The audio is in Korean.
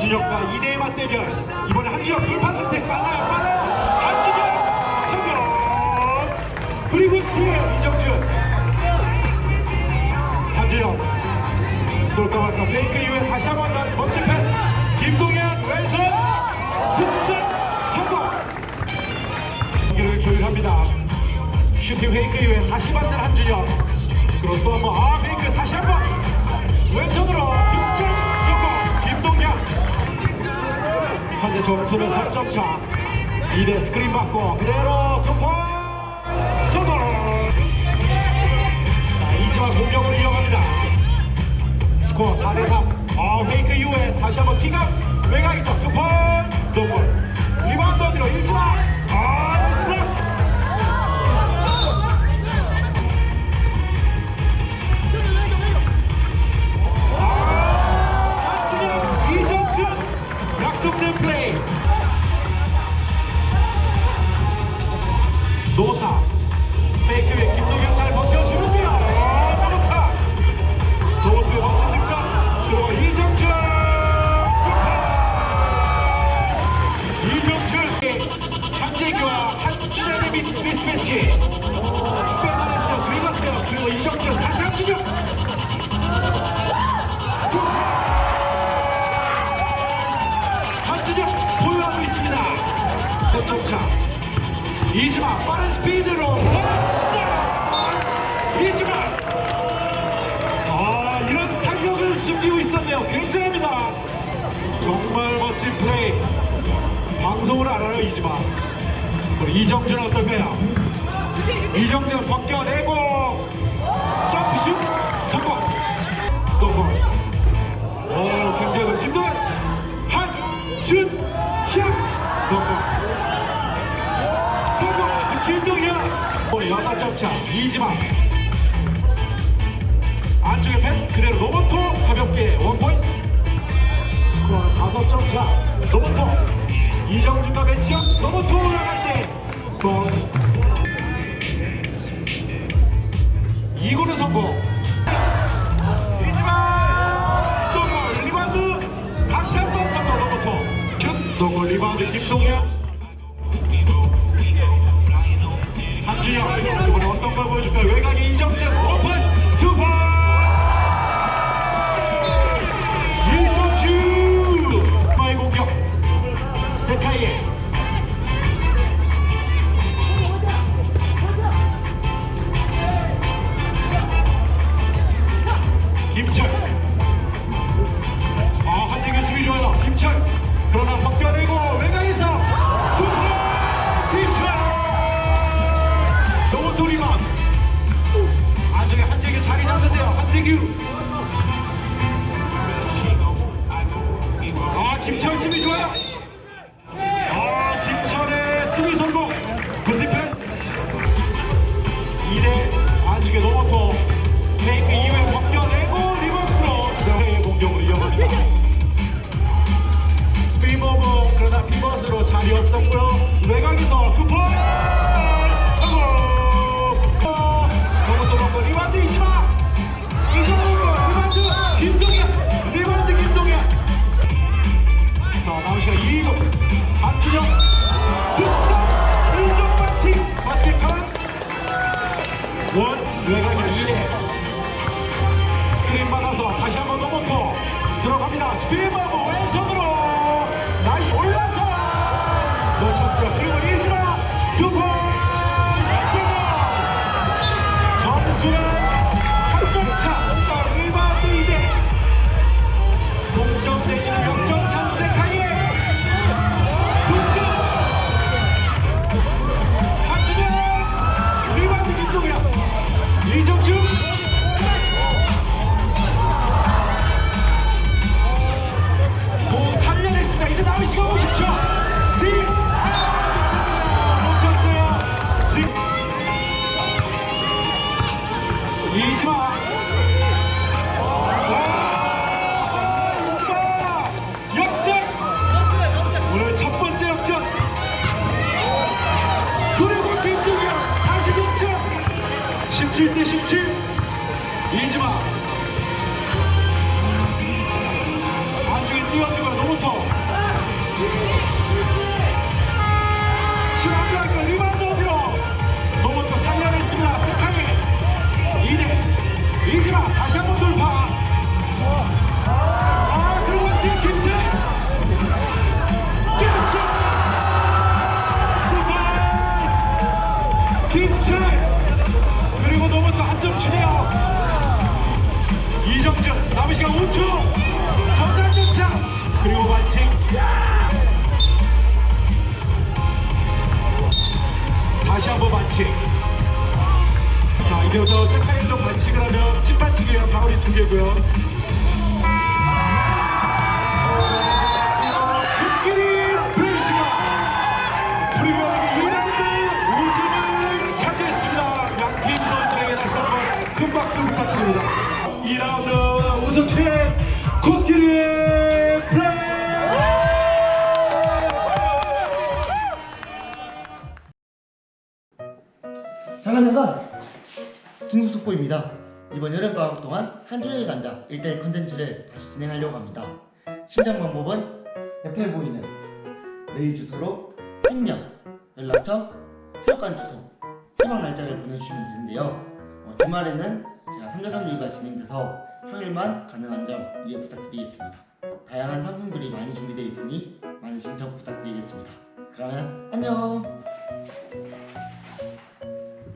자 한준혁과 2대 맞대결. 이번에 한준혁 돌파 선택. 빨라요 빨라요. 한준혁 성공. 그리고 steal 이정준. 한준혁. 쏠까 말까 fake 이후에 다시 한번 더 멋진 패스. 김동현 왼손. 득점 성공. 경기를 조율합니다. 슈팅 fake 이후에 다시 받는 한준혁. 그리고 또 한번 아 fake. 다시 한번. 왼손으로 득점 현재 점수는 3점 차. 2대 스크린 받고 그대로 돌파 성공 자 이지만 공격으로 이어갑니다. 스코어 4대3 아 fake 이후에 다시 한번 kick out 약속 있습니다 거점차 이지마 빠른 스피드로 이지마 아 이런 탄력을 숨기고 있었네요. 굉장합니다. 정말 멋진 플레이. 방송을 알아요 이지마 우리 이정준 어떨까요? 이정준 벗겨내고 점프슛 이지마 안쪽에 패스 그대로 로버토 가볍게 원포인트. 스코어는 5점 차. 로버토 이정준과 매치업 로버토 올라갈 때골 2구는 성공. 이지마 또골 리바운드. 다시 한번 성공 로버토 슛또골 리바운드 김동현 보여줄까요? 외곽에 이 아 김철 수비 좋아요. 아 김철의 수비 성공. good defense. 2대 안쪽에 넘어서 fake 이후에 벗겨내고 reverse로 그다음에 공격으로 이어갑니다. speed over 그러나 피벗으로 자리 없었고요. 외곽에서 이 17대 17 이지마 남은 시간 5초 정상 도착. 그리고 반칙 다시 한번 반칙 자 이제부터 색깔에서 반칙을 하면 팀 반칙이에요 바울이 2개고요. 박수 부탁드립니다. 2라운드 우승팀 브레이즈! 잠깐 잠깐 긴급 속보입니다. 이번 여름방학 동안 한 주의 간다 1대1 컨텐츠를 다시 진행하려고 합니다. 신청 방법은 옆에 보이는 메일 주소로 팀명, 연락처, 체육관 주소, 희망 날짜를 보내주시면 되는데요. 어, 주말에는 제가 3대3일가 진행돼서 평일만 가능한 점 이해 부탁드리겠습니다. 다양한 상품들이 많이 준비되어 있으니 많은 신청 부탁드리겠습니다. 그러면 안녕!